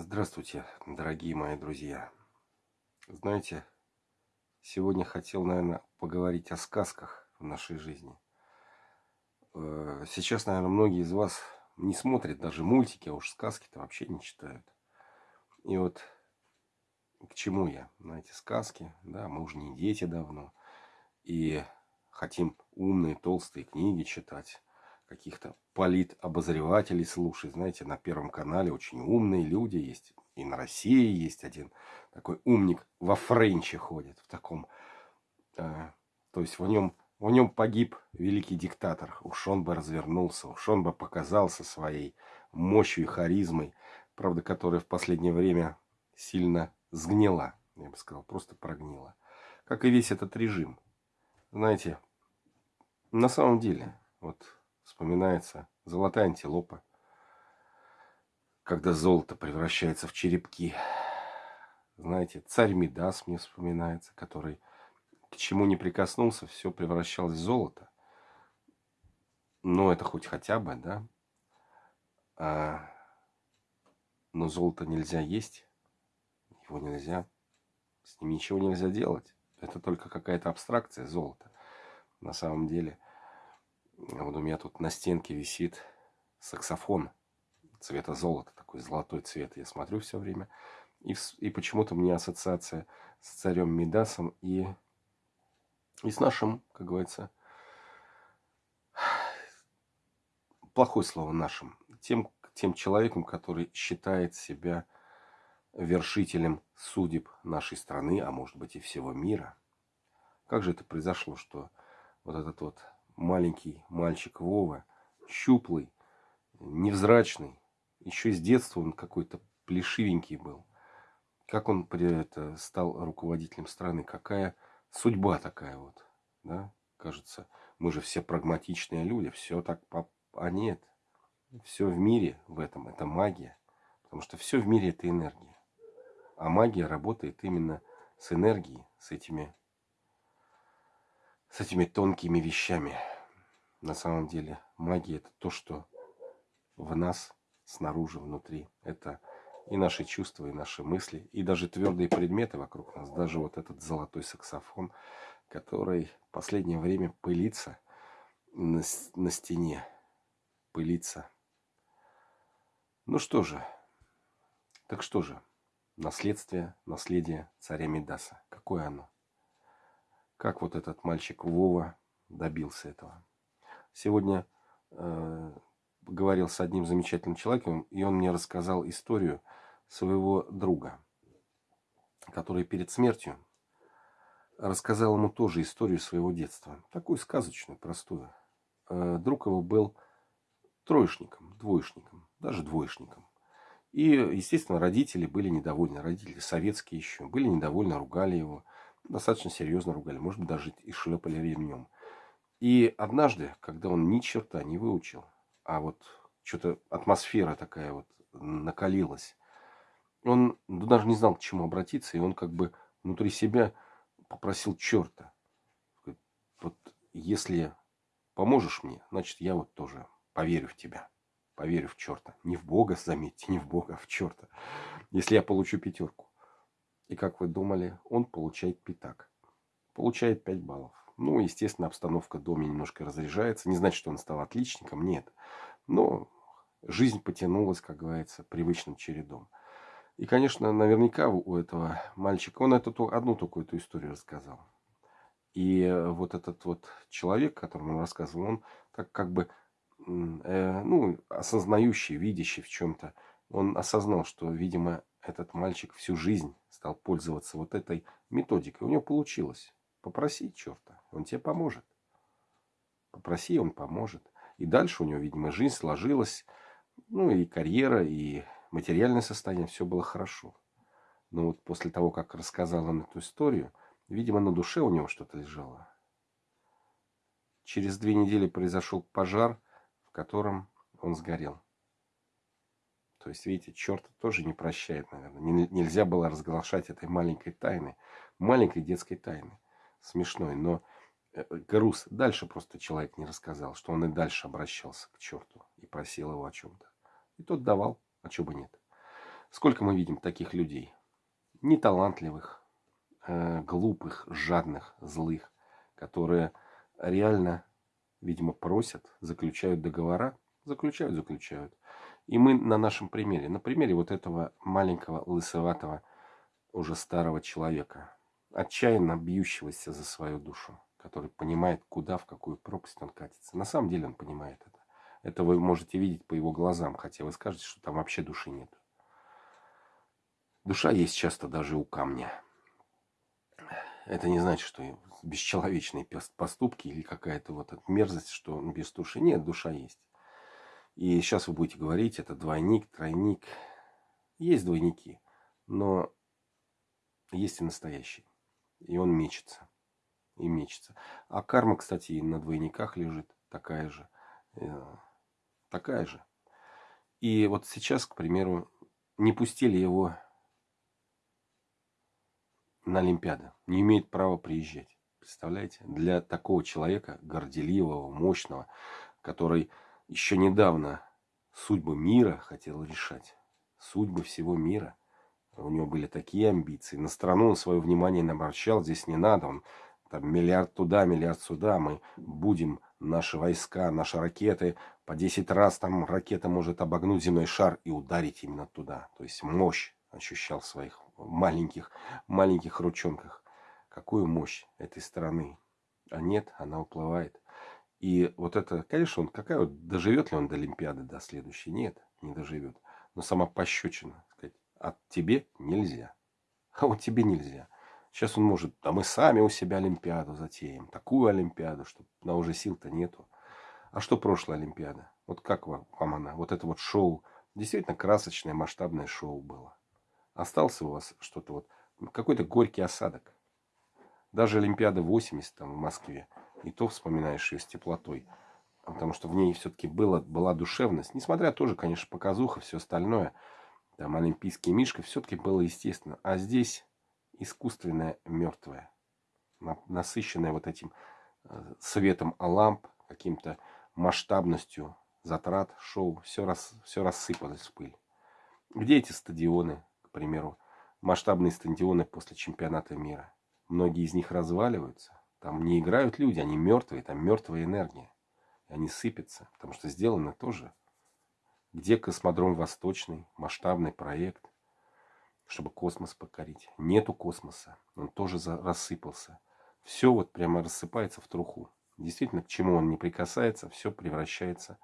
Здравствуйте, дорогие мои друзья. Знаете, сегодня хотел, наверное, поговорить о сказках в нашей жизни. Э, сейчас, наверное, многие из вас не смотрят даже мультики, а уж сказки-то вообще не читают. И вот к чему я? Знаете, сказки, да, мы уже не дети давно. И хотим умные, толстые книги читать каких-то политобозревателей слушать. Знаете, на Первом канале очень умные люди есть. И на России есть один такой умник во френче ходит. В таком... Э, то есть в нем, в нем погиб великий диктатор. Уж он бы развернулся, уж он бы показался своей мощью и харизмой. Правда, которая в последнее время сильно сгнила. Я бы сказал, просто прогнила. Как и весь этот режим. Знаете, на самом деле, вот вспоминается золотая антилопа, когда золото превращается в черепки. Знаете, царь Мидас мне вспоминается, который к чему не прикоснулся, все превращалось в золото. Но это хоть хотя бы, да? А, но золото нельзя есть, его нельзя, с ним ничего нельзя делать. Это только какая-то абстракция золота. На самом деле – вот у меня тут на стенке висит саксофон цвета золота, такой золотой цвет. Я смотрю все время. И, и почему-то у меня ассоциация с царем Мидасом и, и с нашим, как говорится, плохое слово нашим, тем, тем человеком, который считает себя вершителем судеб нашей страны, а может быть и всего мира. Как же это произошло, что вот этот вот маленький мальчик Вова, щуплый, невзрачный. Еще с детства он какой-то плешивенький был. Как он это, стал руководителем страны, какая судьба такая вот, да, кажется. Мы же все прагматичные люди, все так, а нет. Все в мире в этом, это магия. Потому что все в мире это энергия. А магия работает именно с энергией, с этими с этими тонкими вещами. На самом деле магия это то, что в нас, снаружи, внутри. Это и наши чувства, и наши мысли, и даже твердые предметы вокруг нас. Даже вот этот золотой саксофон, который в последнее время пылится на, на стене. Пылится. Ну что же. Так что же. Наследствие, наследие царя Мидаса. Какое оно? Как вот этот мальчик Вова добился этого? Сегодня э, говорил с одним замечательным человеком, и он мне рассказал историю своего друга, который перед смертью рассказал ему тоже историю своего детства. Такую сказочную, простую. Э, друг его был троечником, двоечником, даже двоечником. И, естественно, родители были недовольны, родители советские еще, были недовольны, ругали его достаточно серьезно ругали, может быть, даже и шлепали ремнем. И однажды, когда он ни черта не выучил, а вот что-то атмосфера такая вот накалилась, он ну, даже не знал, к чему обратиться, и он как бы внутри себя попросил черта. Вот если поможешь мне, значит, я вот тоже поверю в тебя. Поверю в черта. Не в Бога, заметьте, не в Бога, а в черта. Если я получу пятерку. И как вы думали, он получает пятак. Получает 5 баллов. Ну, естественно, обстановка в доме немножко разряжается. Не значит, что он стал отличником, нет. Но жизнь потянулась, как говорится, привычным чередом. И, конечно, наверняка у этого мальчика, он эту, одну только эту историю рассказал. И вот этот вот человек, которому он рассказывал, он как, как бы, э, ну, осознающий, видящий в чем-то, он осознал, что, видимо, этот мальчик всю жизнь стал пользоваться вот этой методикой. У него получилось. Попроси черта, он тебе поможет. Попроси, он поможет. И дальше у него, видимо, жизнь сложилась. Ну и карьера, и материальное состояние, все было хорошо. Но вот после того, как рассказал он эту историю, видимо, на душе у него что-то лежало. Через две недели произошел пожар, в котором он сгорел. То есть, видите, черт тоже не прощает, наверное. Нельзя было разглашать этой маленькой тайны, маленькой детской тайны. Смешной, но э, груз. Дальше просто человек не рассказал, что он и дальше обращался к черту и просил его о чем-то. И тот давал, а чего бы нет. Сколько мы видим таких людей? Неталантливых, э, глупых, жадных, злых, которые реально, видимо, просят, заключают договора, заключают, заключают. И мы на нашем примере, на примере вот этого маленького лысоватого, уже старого человека, отчаянно бьющегося за свою душу, который понимает, куда, в какую пропасть он катится. На самом деле он понимает это. Это вы можете видеть по его глазам, хотя вы скажете, что там вообще души нет. Душа есть часто даже у камня. Это не значит, что бесчеловечные поступки или какая-то вот мерзость, что без души. Нет, душа есть. И сейчас вы будете говорить, это двойник, тройник. Есть двойники, но есть и настоящий. И он мечется. И мечется. А карма, кстати, и на двойниках лежит такая же. Э, такая же. И вот сейчас, к примеру, не пустили его на Олимпиаду. Не имеет права приезжать. Представляете? Для такого человека, горделивого, мощного, который еще недавно судьбы мира хотел решать. Судьбы всего мира. У него были такие амбиции. На страну он свое внимание не обращал. Здесь не надо. Он там миллиард туда, миллиард сюда. Мы будем, наши войска, наши ракеты. По 10 раз там ракета может обогнуть земной шар и ударить именно туда. То есть мощь ощущал в своих маленьких, маленьких ручонках. Какую мощь этой страны. А нет, она уплывает. И вот это, конечно, он какая вот, доживет ли он до Олимпиады, до следующей? Нет, не доживет. Но сама пощечина, сказать, от тебе нельзя. А вот тебе нельзя. Сейчас он может, а мы сами у себя Олимпиаду затеем. Такую Олимпиаду, что на уже сил-то нету. А что прошлая Олимпиада? Вот как вам, вам она? Вот это вот шоу. Действительно красочное, масштабное шоу было. Остался у вас что-то вот, какой-то горький осадок. Даже Олимпиада 80 там в Москве, и то вспоминаешь ее с теплотой. Потому что в ней все-таки была, была душевность. Несмотря тоже, конечно, показуха, все остальное. Там олимпийский мишка, все-таки было естественно. А здесь искусственное мертвое. Насыщенное вот этим э, светом ламп, каким-то масштабностью затрат, шоу. Все, рас, все рассыпалось в пыль. Где эти стадионы, к примеру, масштабные стадионы после чемпионата мира. Многие из них разваливаются. Там не играют люди, они мертвые, там мертвая энергия. И они сыпятся, потому что сделано тоже. Где космодром Восточный, масштабный проект, чтобы космос покорить. Нету космоса, он тоже рассыпался. Все вот прямо рассыпается в труху. Действительно, к чему он не прикасается, все превращается,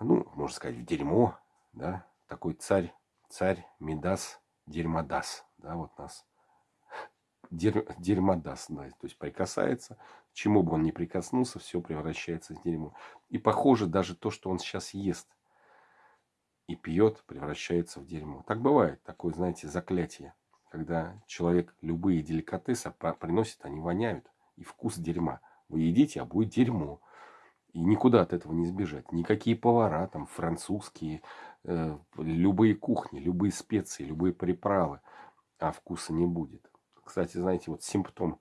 ну, можно сказать, в дерьмо, да, такой царь царь Медас Дерьмодас. Да, вот нас дер, дерьмодас, да, то есть прикасается, чему бы он ни прикоснулся, все превращается в дерьмо. И похоже даже то, что он сейчас ест и пьет, превращается в дерьмо. Так бывает, такое, знаете, заклятие, когда человек любые деликатесы приносит, они воняют, и вкус дерьма. Вы едите, а будет дерьмо. И никуда от этого не сбежать. Никакие повара, там, французские, э, любые кухни, любые специи, любые приправы, а вкуса не будет. Кстати, знаете, вот симптом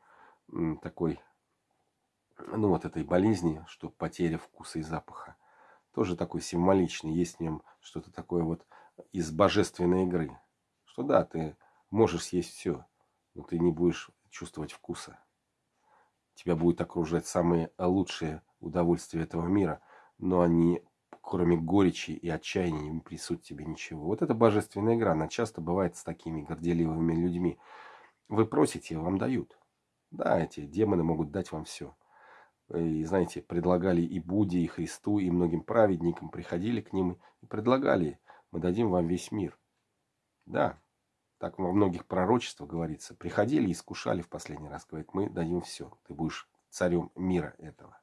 такой, ну, вот этой болезни, что потеря вкуса и запаха, тоже такой символичный. Есть в нем что-то такое вот из божественной игры. Что да, ты можешь съесть все, но ты не будешь чувствовать вкуса. Тебя будет окружать самые лучшие удовольствия этого мира, но они, кроме горечи и отчаяния, не присут тебе ничего. Вот это божественная игра, она часто бывает с такими горделивыми людьми. Вы просите, вам дают. Да, эти демоны могут дать вам все. И, знаете, предлагали и Будде, и Христу, и многим праведникам, приходили к ним и предлагали, мы дадим вам весь мир. Да, так во многих пророчествах говорится. Приходили и искушали в последний раз. Говорит, мы дадим все. Ты будешь царем мира этого.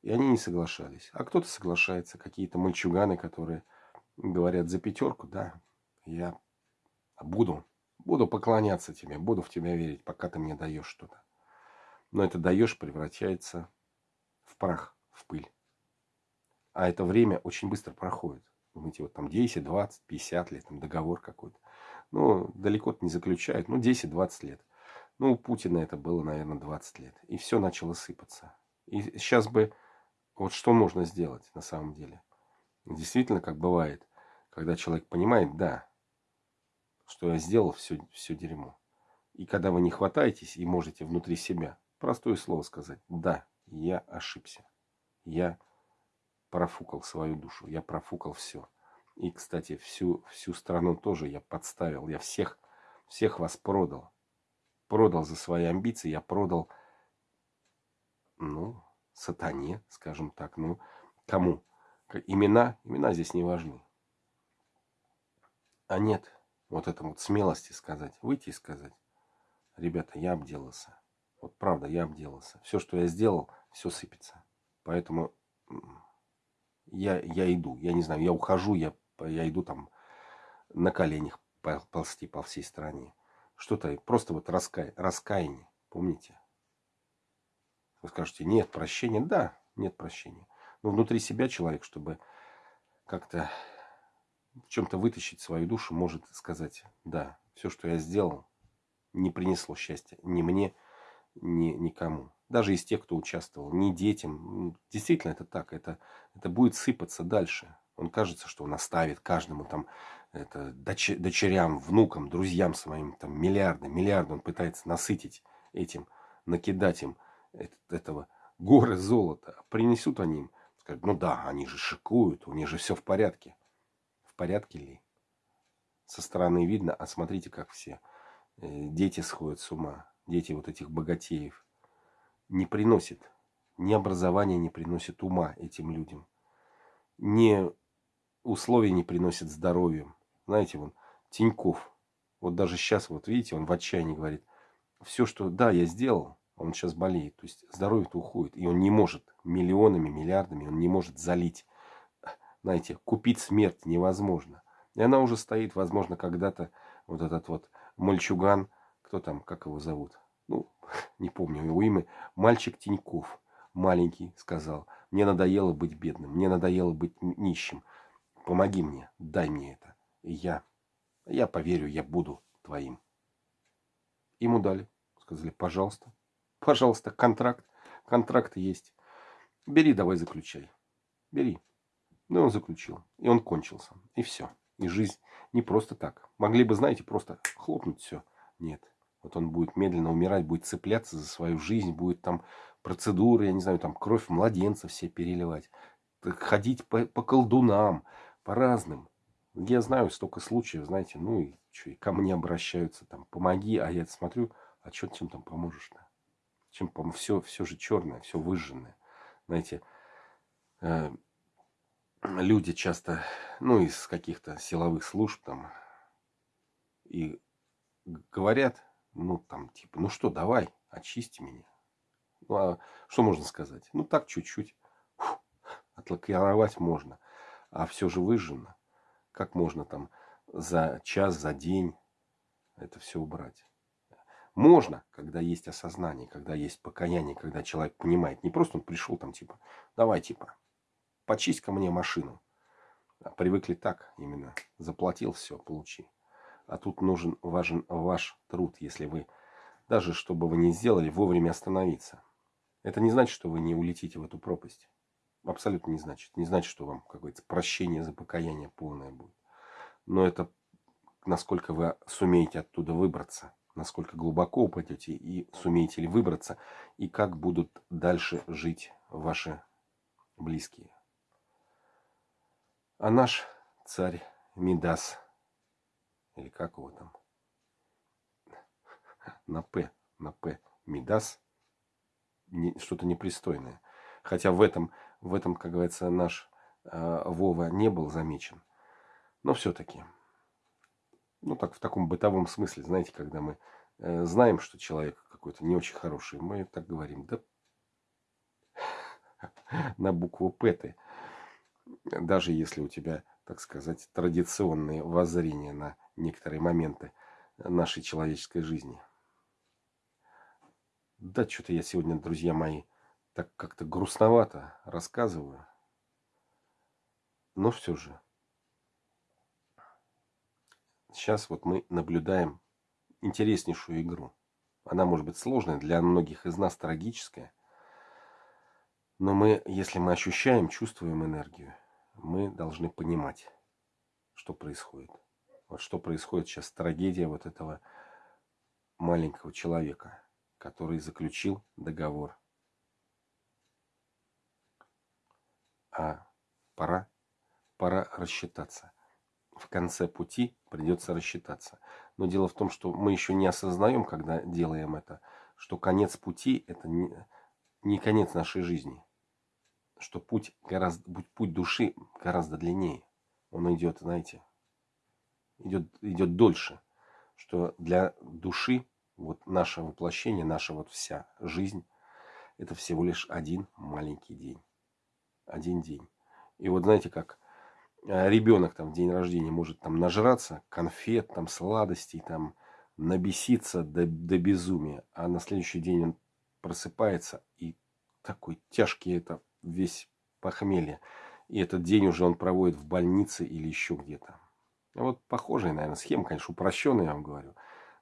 И они не соглашались. А кто-то соглашается. Какие-то мальчуганы, которые говорят за пятерку, да, я буду, буду поклоняться тебе, буду в тебя верить, пока ты мне даешь что-то. Но это даешь превращается в прах, в пыль. А это время очень быстро проходит. Думаете, вот там 10, 20, 50 лет, там договор какой-то. Ну, далеко-то не заключают, ну, 10-20 лет. Ну, у Путина это было, наверное, 20 лет. И все начало сыпаться. И сейчас бы вот что можно сделать на самом деле? Действительно, как бывает, когда человек понимает, да, что я сделал все, все дерьмо. И когда вы не хватаетесь и можете внутри себя простое слово сказать, да, я ошибся, я профукал свою душу, я профукал все. И, кстати, всю, всю страну тоже я подставил, я всех, всех вас продал. Продал за свои амбиции, я продал, ну, сатане, скажем так, ну, кому? Имена, имена здесь не важны. А нет, вот это вот смелости сказать, выйти и сказать, ребята, я обделался. Вот правда, я обделался. Все, что я сделал, все сыпется. Поэтому я, я иду, я не знаю, я ухожу, я, я иду там на коленях ползти по всей стране. Что-то, просто вот раскай, раскаяние, помните? Вы скажете, нет прощения. Да, нет прощения. Но внутри себя человек, чтобы как-то в чем-то вытащить свою душу, может сказать, да, все, что я сделал, не принесло счастья ни мне, ни никому. Даже из тех, кто участвовал, ни детям. Действительно, это так. Это, это будет сыпаться дальше. Он кажется, что он оставит каждому там это, доч, дочерям, внукам, друзьям своим там миллиарды, миллиарды. Он пытается насытить этим, накидать им этого горы золота. Принесут они им, скажут, ну да, они же шикуют, у них же все в порядке. Порядке ли? Со стороны видно, а смотрите, как все. Э, дети сходят с ума. Дети вот этих богатеев. Не приносит. Ни образования не приносит ума этим людям. Ни условия не приносит здоровьем. Знаете, вон, Тиньков. Вот даже сейчас, вот видите, он в отчаянии говорит. Все, что, да, я сделал, он сейчас болеет. То есть здоровье-то уходит. И он не может миллионами, миллиардами, он не может залить. Знаете, купить смерть невозможно. И она уже стоит, возможно, когда-то вот этот вот мальчуган, кто там, как его зовут? Ну, не помню его имя. Мальчик Тиньков, маленький, сказал, мне надоело быть бедным, мне надоело быть нищим. Помоги мне, дай мне это. И я, я поверю, я буду твоим. Ему дали. Сказали, пожалуйста, Пожалуйста, контракт. Контракт есть. Бери, давай заключай. Бери. Ну, он заключил. И он кончился. И все. И жизнь не просто так. Могли бы, знаете, просто хлопнуть все. Нет. Вот он будет медленно умирать, будет цепляться за свою жизнь, будет там процедуры, я не знаю, там кровь младенца все переливать. Ходить по, по колдунам, по разным. Я знаю столько случаев, знаете, ну и что, и ко мне обращаются, там, помоги, а я смотрю, а что чем там поможешь-то? чем, все, все же черное, все выжженное. Знаете, э, люди часто, ну, из каких-то силовых служб там, и говорят, ну, там, типа, ну что, давай, очисти меня. Ну, а что можно сказать? Ну, так чуть-чуть отлакировать можно, а все же выжжено. Как можно там за час, за день это все убрать? Можно, когда есть осознание, когда есть покаяние, когда человек понимает. Не просто он пришел там типа, давай типа, почисть ко мне машину. А привыкли так именно. Заплатил, все, получи. А тут нужен, важен ваш труд, если вы, даже что бы вы ни сделали, вовремя остановиться. Это не значит, что вы не улетите в эту пропасть. Абсолютно не значит. Не значит, что вам какое-то прощение за покаяние полное будет. Но это насколько вы сумеете оттуда выбраться насколько глубоко упадете и сумеете ли выбраться, и как будут дальше жить ваши близкие. А наш царь Мидас, или как его там, на П, на П, Мидас, что-то непристойное. Хотя в этом, в этом, как говорится, наш э, Вова не был замечен. Но все-таки ну так в таком бытовом смысле, знаете, когда мы э, знаем, что человек какой-то не очень хороший, мы так говорим, да на букву П ты, даже если у тебя, так сказать, традиционные воззрения на некоторые моменты нашей человеческой жизни. Да, что-то я сегодня, друзья мои, так как-то грустновато рассказываю. Но все же сейчас вот мы наблюдаем интереснейшую игру. Она может быть сложная, для многих из нас трагическая. Но мы, если мы ощущаем, чувствуем энергию, мы должны понимать, что происходит. Вот что происходит сейчас, трагедия вот этого маленького человека, который заключил договор. А пора, пора рассчитаться. В конце пути придется рассчитаться. Но дело в том, что мы еще не осознаем, когда делаем это, что конец пути – это не, не конец нашей жизни. Что путь, гораздо, путь души гораздо длиннее. Он идет, знаете, идет, идет дольше. Что для души вот наше воплощение, наша вот вся жизнь, это всего лишь один маленький день. Один день. И вот знаете, как э, ребенок там в день рождения может там нажраться конфет, там сладостей, там набеситься до, до безумия, а на следующий день он просыпается и такой тяжкий это весь похмелье. И этот день уже он проводит в больнице или еще где-то. Вот похожая, наверное, схема, конечно, упрощенная, я вам говорю.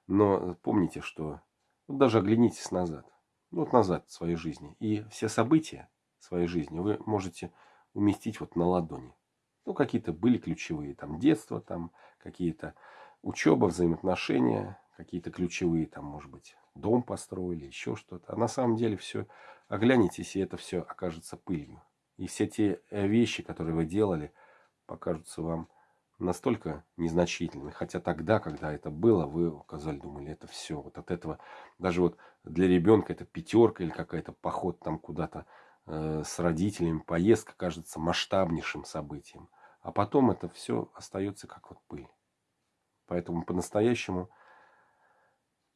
Но помните, что вот даже оглянитесь назад. Ну, вот назад в своей жизни. И все события своей жизни вы можете уместить вот на ладони. Ну, какие-то были ключевые, там, детство, там, какие-то учеба, взаимоотношения, какие-то ключевые, там, может быть, дом построили, еще что-то. А на самом деле все, оглянитесь, и это все окажется пылью. И все те э, вещи, которые вы делали, покажутся вам настолько незначительны. Хотя тогда, когда это было, вы указали, думали, это все. Вот от этого, даже вот для ребенка это пятерка или какая-то поход там куда-то э, с родителями, поездка кажется масштабнейшим событием. А потом это все остается как вот пыль. Поэтому по-настоящему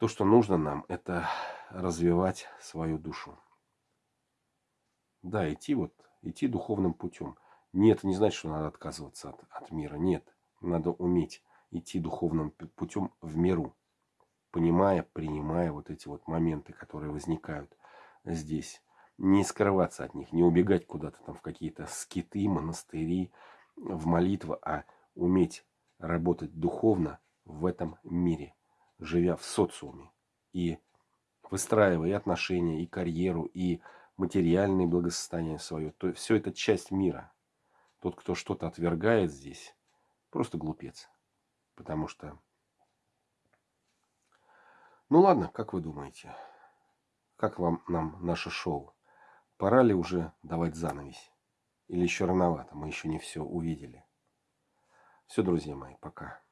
то, что нужно нам, это развивать свою душу. Да, идти вот, идти духовным путем. Нет, не значит, что надо отказываться от, от мира. Нет. Надо уметь идти духовным путем в миру, понимая, принимая вот эти вот моменты, которые возникают здесь. Не скрываться от них, не убегать куда-то там в какие-то скиты, монастыри, в молитву, а уметь работать духовно в этом мире, живя в социуме и выстраивая отношения, и карьеру, и материальное благосостояние свое. То все это часть мира. Тот, кто что-то отвергает здесь, просто глупец. Потому что... Ну ладно, как вы думаете? Как вам нам наше шоу? Пора ли уже давать занавесь? Или еще рановато? Мы еще не все увидели. Все, друзья мои, пока.